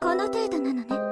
この程度なのね。